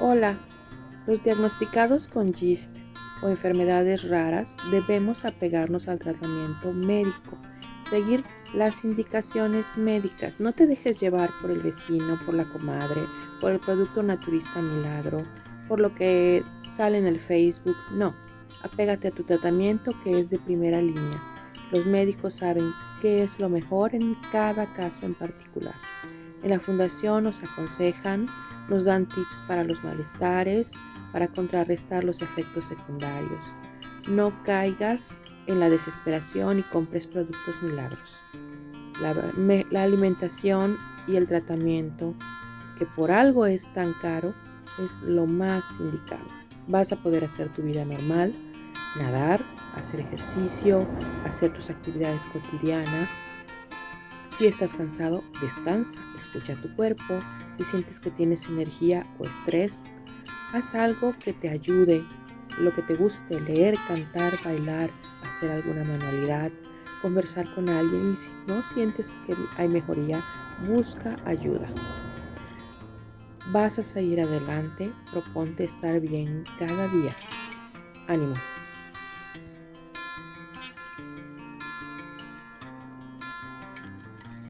Hola, los diagnosticados con GIST o enfermedades raras debemos apegarnos al tratamiento médico, seguir las indicaciones médicas. No te dejes llevar por el vecino, por la comadre, por el producto naturista milagro, por lo que sale en el Facebook. No, apégate a tu tratamiento que es de primera línea. Los médicos saben qué es lo mejor en cada caso en particular. En la fundación nos aconsejan, nos dan tips para los malestares, para contrarrestar los efectos secundarios. No caigas en la desesperación y compres productos milagros. La, alimentación y el tratamiento, que por algo es tan caro, es lo más indicado. Vas a poder hacer tu vida normal, nadar, hacer ejercicio, hacer tus actividades cotidianas, si estás cansado, descansa, escucha tu cuerpo. Si sientes que tienes energía o estrés, haz algo que te ayude, lo que te guste, leer, cantar, bailar, hacer alguna manualidad, conversar con alguien y si no sientes que hay mejoría, busca ayuda. Vas a seguir adelante, proponte estar bien cada día. Ánimo.